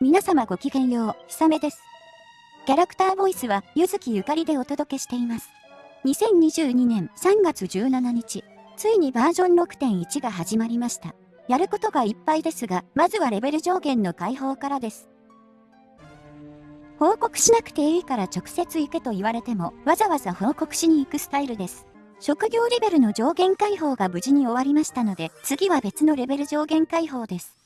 皆様ごきげんよう、ひさめです。キャラクターボイスは、ゆずきゆかりでお届けしています。2022年3月17日、ついにバージョン6.1が始まりました。やることがいっぱいですが、まずはレベル上限の解放からです。報告しなくていいから直接行けと言われても、わざわざ報告しに行くスタイルです。職業レベルの上限解放が無事に終わりましたので、次は別のレベル上限解放です。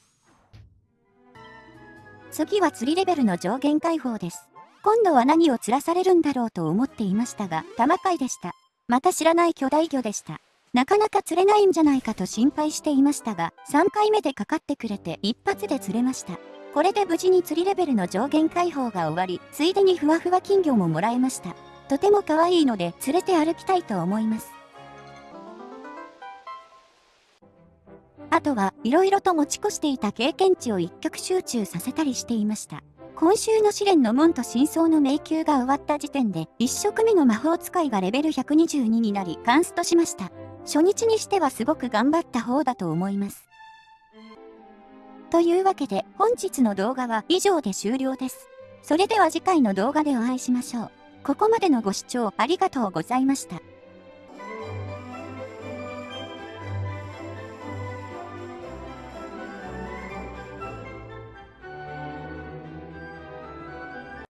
次は釣りレベルの上限解放です。今度は何を釣らされるんだろうと思っていましたが、玉貝でした。また知らない巨大魚でした。なかなか釣れないんじゃないかと心配していましたが、3回目でかかってくれて一発で釣れました。これで無事に釣りレベルの上限解放が終わり、ついでにふわふわ金魚ももらえました。とても可愛いので連れて歩きたいと思います。あとは、色々と持ち越していた経験値を一極集中させたりしていました。今週の試練の門と真相の迷宮が終わった時点で、1色目の魔法使いがレベル122になり、カンストしました。初日にしてはすごく頑張った方だと思います。というわけで、本日の動画は以上で終了です。それでは次回の動画でお会いしましょう。ここまでのご視聴ありがとうございました。